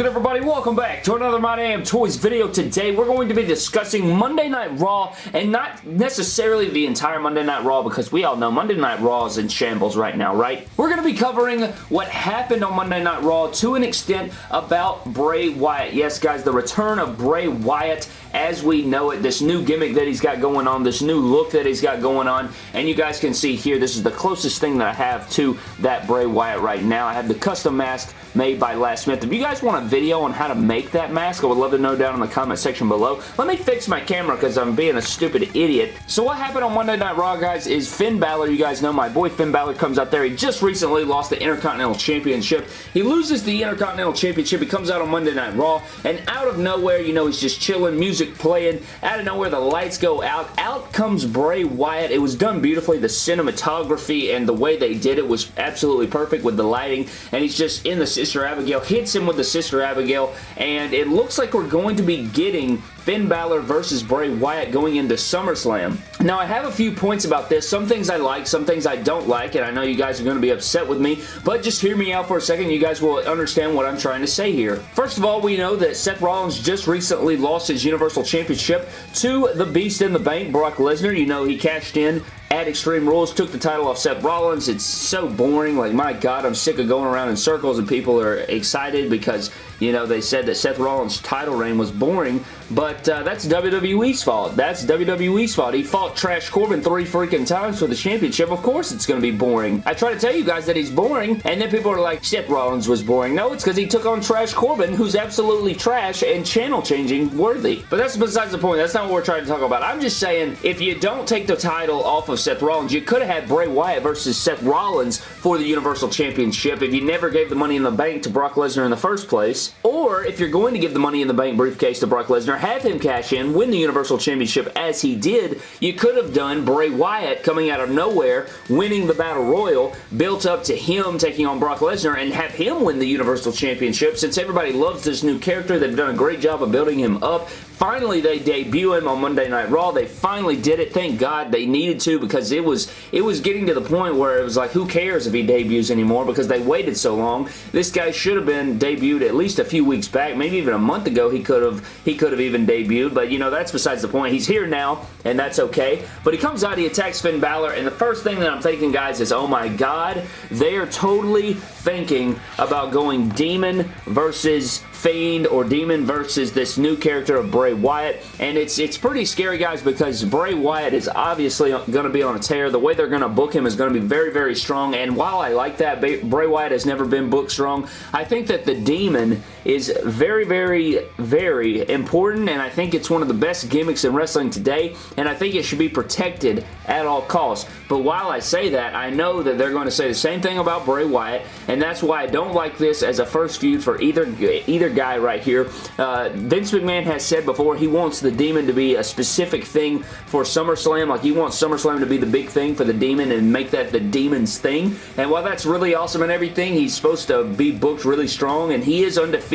good everybody? Welcome back to another My Damn Toys video. Today we're going to be discussing Monday Night Raw and not necessarily the entire Monday Night Raw because we all know Monday Night Raw is in shambles right now, right? We're going to be covering what happened on Monday Night Raw to an extent about Bray Wyatt. Yes guys, the return of Bray Wyatt as we know it, this new gimmick that he's got going on, this new look that he's got going on, and you guys can see here, this is the closest thing that I have to that Bray Wyatt right now. I have the custom mask made by Last Smith. If you guys want a video on how to make that mask, I would love to know down in the comment section below. Let me fix my camera because I'm being a stupid idiot. So what happened on Monday Night Raw, guys, is Finn Balor, you guys know my boy Finn Balor comes out there. He just recently lost the Intercontinental Championship. He loses the Intercontinental Championship. He comes out on Monday Night Raw, and out of nowhere, you know, he's just chilling, music playing. Out of nowhere, the lights go out. Out comes Bray Wyatt. It was done beautifully. The cinematography and the way they did it was absolutely perfect with the lighting, and he's just in the Sister Abigail, hits him with the Sister Abigail, and it looks like we're going to be getting Finn Balor versus Bray Wyatt going into SummerSlam. Now, I have a few points about this. Some things I like, some things I don't like, and I know you guys are going to be upset with me, but just hear me out for a second. You guys will understand what I'm trying to say here. First of all, we know that Seth Rollins just recently lost his Universal Championship to the Beast in the Bank, Brock Lesnar. You know, he cashed in at Extreme Rules, took the title off Seth Rollins. It's so boring. Like, my God, I'm sick of going around in circles and people are excited because, you know, they said that Seth Rollins' title reign was boring, but uh, that's WWE's fault. That's WWE's fault. He fought Trash Corbin three freaking times for the championship. Of course it's going to be boring. I try to tell you guys that he's boring, and then people are like, Seth Rollins was boring. No, it's because he took on Trash Corbin, who's absolutely trash and channel-changing worthy. But that's besides the point. That's not what we're trying to talk about. I'm just saying, if you don't take the title off of Seth Rollins. You could have had Bray Wyatt versus Seth Rollins for the Universal Championship if you never gave the Money in the Bank to Brock Lesnar in the first place. Or if you're going to give the Money in the Bank briefcase to Brock Lesnar, have him cash in, win the Universal Championship as he did. You could have done Bray Wyatt coming out of nowhere, winning the Battle Royal, built up to him taking on Brock Lesnar, and have him win the Universal Championship. Since everybody loves this new character, they've done a great job of building him up. Finally, they debut him on Monday Night Raw. They finally did it. Thank God they needed to because it was it was getting to the point where it was like, who cares if he debuts anymore because they waited so long. This guy should have been debuted at least a few weeks back, maybe even a month ago he could have he could have even debuted, but you know, that's besides the point. He's here now, and that's okay. But he comes out, he attacks Finn Balor, and the first thing that I'm thinking, guys, is, oh my god, they are totally thinking about going Demon versus Fiend or Demon versus this new character of Bray Wyatt. And it's it's pretty scary, guys, because Bray Wyatt is obviously going to be on a tear. The way they're going to book him is going to be very, very strong. And while I like that, Bray Wyatt has never been booked strong, I think that the Demon is very, very, very important, and I think it's one of the best gimmicks in wrestling today, and I think it should be protected at all costs. But while I say that, I know that they're going to say the same thing about Bray Wyatt, and that's why I don't like this as a first feud for either, either guy right here. Uh, Vince McMahon has said before he wants the Demon to be a specific thing for SummerSlam, like he wants SummerSlam to be the big thing for the Demon and make that the Demon's thing, and while that's really awesome and everything, he's supposed to be booked really strong, and he is undefeated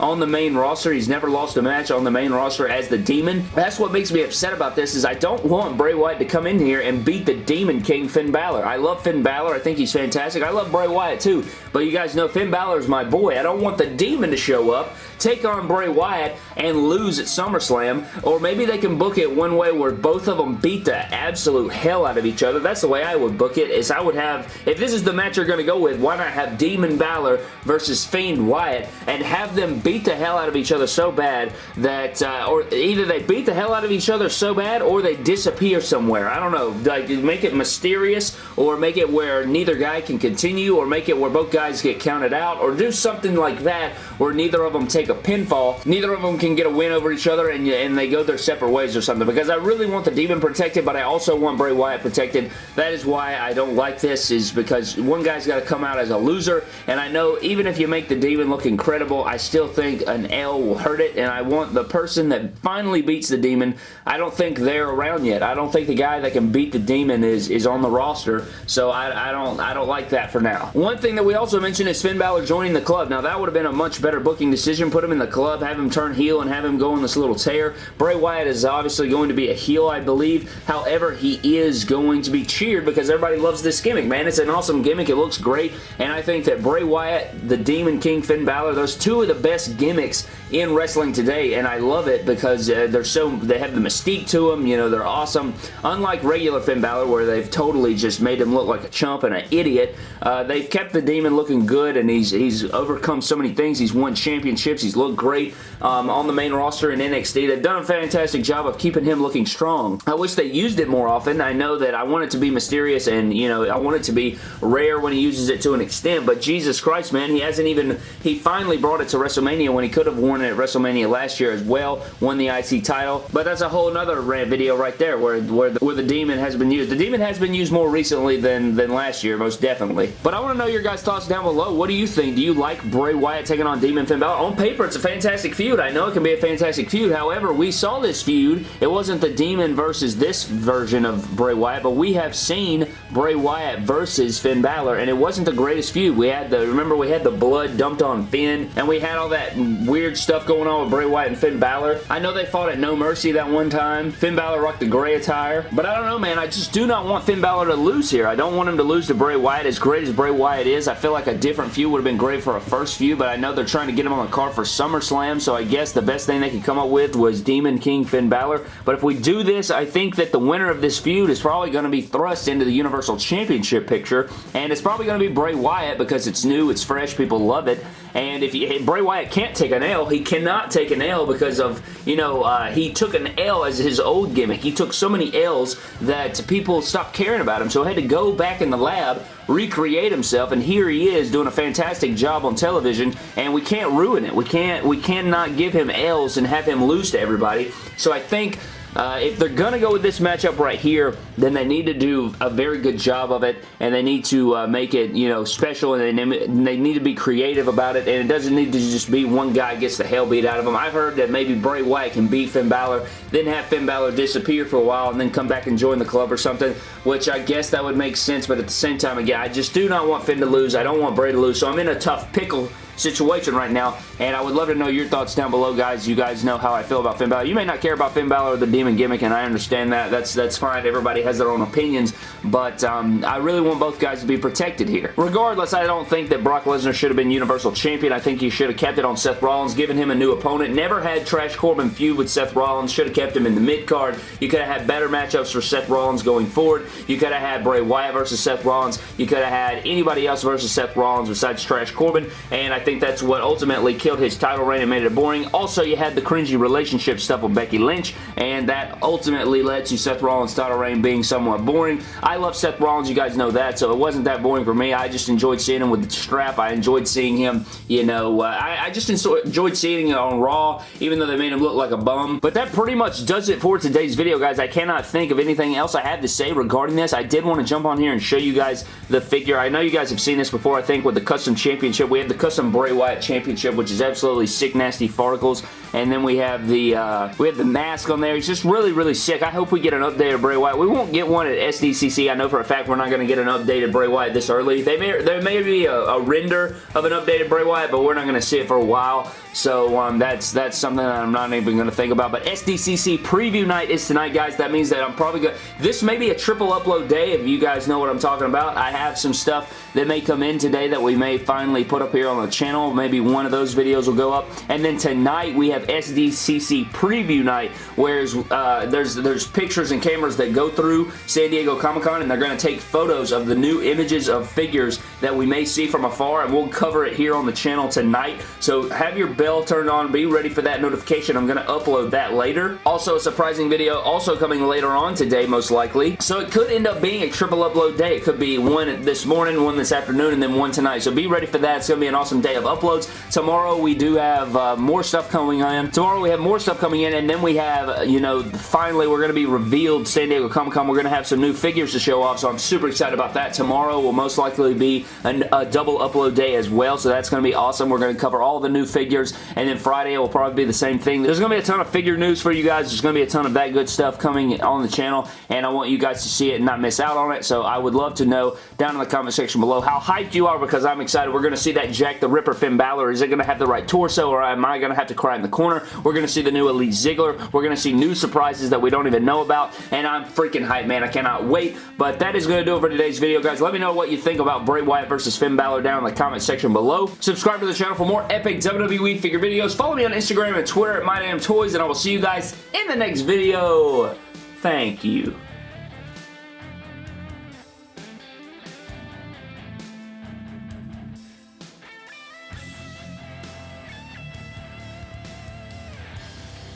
on the main roster. He's never lost a match on the main roster as the Demon. That's what makes me upset about this is I don't want Bray Wyatt to come in here and beat the Demon King Finn Balor. I love Finn Balor. I think he's fantastic. I love Bray Wyatt too, but you guys know Finn Balor is my boy. I don't want the Demon to show up, take on Bray Wyatt, and lose at SummerSlam, or maybe they can book it one way where both of them beat the absolute hell out of each other. That's the way I would book it, is I would have, if this is the match you're going to go with, why not have Demon Balor versus Fiend Wyatt and have them beat the hell out of each other so bad that, uh, or either they beat the hell out of each other so bad or they disappear somewhere. I don't know. Like, make it mysterious or make it where neither guy can continue or make it where both guys get counted out or do something like that where neither of them take a pinfall. Neither of them can get a win over each other and, and they go their separate ways or something because I really want the Demon protected but I also want Bray Wyatt protected. That is why I don't like this is because one guy's got to come out as a loser and I know even if you make the Demon look incredible, I still think an L will hurt it and I want the person that finally beats the Demon, I don't think they're around yet. I don't think the guy that can beat the Demon is, is on the roster, so I, I, don't, I don't like that for now. One thing that we also mentioned is Finn Balor joining the club. Now that would have been a much better booking decision. Put him in the club, have him turn heel, and have him go in this little tear. Bray Wyatt is obviously going to be a heel, I believe. However, he is going to be cheered because everybody loves this gimmick, man. It's an awesome gimmick. It looks great, and I think that Bray Wyatt, the Demon King Finn Balor, those two of the best gimmicks in wrestling today, and I love it because uh, they're so they have the mystique to them. You know, they're awesome. Unlike regular Finn Balor, where they've totally just made him look like a chump and an idiot, uh, they've kept the Demon looking good, and he's he's overcome so many things. He's won championships. He's looked great um, on the main roster in NXT. They've done a fantastic job of keeping him looking strong. I wish they used it more often. I know that I want it to be mysterious, and you know, I want it to be rare when he uses it to an extent. But Jesus Christ, man, he hasn't even. He finally brought it to WrestleMania when he could have worn it at WrestleMania last year as well. Won the IC title. But that's a whole other rant video right there where, where, the, where the Demon has been used. The Demon has been used more recently than, than last year, most definitely. But I want to know your guys' thoughts down below. What do you think? Do you like Bray Wyatt taking on Demon Finn Balor? On paper, it's a fantastic feud. I know it can be a fantastic feud. However, we saw this feud. It wasn't the Demon versus this version of Bray Wyatt, but we have seen Bray Wyatt versus Finn Balor, and it wasn't the greatest feud. We had the, remember we had the blood dumped on Finn, and we had all that weird stuff going on with Bray Wyatt and Finn Balor. I know they fought at No Mercy that one time. Finn Balor rocked the gray attire, but I don't know, man. I just do not want Finn Balor to lose here. I don't want him to lose to Bray Wyatt. As great as Bray Wyatt is, I feel like a different feud would have been great for a first feud, but I know they're trying to get him on the card for SummerSlam, so I guess the best thing they could come up with was Demon King Finn Balor. But if we do this, I think that the winner of this feud is probably going to be thrust into the Universal Championship picture, and it's probably going to be Bray Wyatt because it's new, it's fresh, people love it, and if, you, Bray Wyatt can't take an L, he cannot take an L because of, you know, uh, he took an L as his old gimmick. He took so many L's that people stopped caring about him, so he had to go back in the lab, recreate himself, and here he is doing a fantastic job on television, and we can't ruin it. We can't, we cannot give him L's and have him lose to everybody. So I think uh, if they're going to go with this matchup right here, then they need to do a very good job of it, and they need to uh, make it, you know, special, and they, they need to be creative about it, and it doesn't need to just be one guy gets the hell beat out of him. I've heard that maybe Bray Wyatt can beat Finn Balor, then have Finn Balor disappear for a while, and then come back and join the club or something, which I guess that would make sense, but at the same time, again, I just do not want Finn to lose. I don't want Bray to lose, so I'm in a tough pickle situation right now, and I would love to know your thoughts down below, guys. You guys know how I feel about Finn Balor. You may not care about Finn Balor or the Demon Gimmick, and I understand that. That's that's fine. Everybody has their own opinions, but um, I really want both guys to be protected here. Regardless, I don't think that Brock Lesnar should have been Universal Champion. I think he should have kept it on Seth Rollins, given him a new opponent. Never had Trash Corbin feud with Seth Rollins. Should have kept him in the mid-card. You could have had better matchups for Seth Rollins going forward. You could have had Bray Wyatt versus Seth Rollins. You could have had anybody else versus Seth Rollins besides Trash Corbin, and I think that's what ultimately killed his title reign and made it boring. Also, you had the cringy relationship stuff with Becky Lynch, and that ultimately led to Seth Rollins' title reign being somewhat boring. I love Seth Rollins, you guys know that, so it wasn't that boring for me. I just enjoyed seeing him with the strap. I enjoyed seeing him, you know, uh, I, I, just enjoyed seeing it on Raw, even though they made him look like a bum. But that pretty much does it for today's video, guys. I cannot think of anything else I have to say regarding this. I did want to jump on here and show you guys the figure. I know you guys have seen this before, I think, with the Custom Championship. We have the Custom Bray Wyatt Championship which is absolutely sick, nasty farticles. And then we have the uh, we have the mask on there. He's just really, really sick. I hope we get an updated Bray Wyatt. We won't get one at SDCC. I know for a fact we're not going to get an updated Bray Wyatt this early. They may, there may be a, a render of an updated Bray Wyatt, but we're not going to see it for a while. So um, that's that's something that I'm not even going to think about. But SDCC preview night is tonight, guys. That means that I'm probably going to... This may be a triple upload day if you guys know what I'm talking about. I have some stuff that may come in today that we may finally put up here on the channel. Maybe one of those videos will go up. And then tonight we have SDCC preview night, where uh, there's there's pictures and cameras that go through San Diego Comic-Con, and they're going to take photos of the new images of figures that we may see from afar, and we'll cover it here on the channel tonight. So have your bell turned on. Be ready for that notification. I'm going to upload that later. Also, a surprising video also coming later on today, most likely. So it could end up being a triple upload day. It could be one this morning, one this afternoon, and then one tonight. So be ready for that. It's going to be an awesome day of uploads. Tomorrow, we do have uh, more stuff coming Tomorrow, we have more stuff coming in, and then we have, you know, finally, we're going to be revealed San Diego Comic-Con. We're going to have some new figures to show off, so I'm super excited about that. Tomorrow will most likely be an, a double upload day as well, so that's going to be awesome. We're going to cover all the new figures and then Friday will probably be the same thing. There's going to be a ton of figure news for you guys. There's going to be a ton of that good stuff coming on the channel, and I want you guys to see it and not miss out on it, so I would love to know down in the comment section below how hyped you are because I'm excited. We're going to see that Jack the Ripper Finn Balor. Is it going to have the right torso, or am I going to have to cry in the corner. We're going to see the new Elite Ziggler. We're going to see new surprises that we don't even know about, and I'm freaking hyped, man. I cannot wait, but that is going to do it for today's video, guys. Let me know what you think about Bray Wyatt versus Finn Balor down in the comment section below. Subscribe to the channel for more epic WWE figure videos. Follow me on Instagram and Twitter at MyDamnToys, and I will see you guys in the next video. Thank you.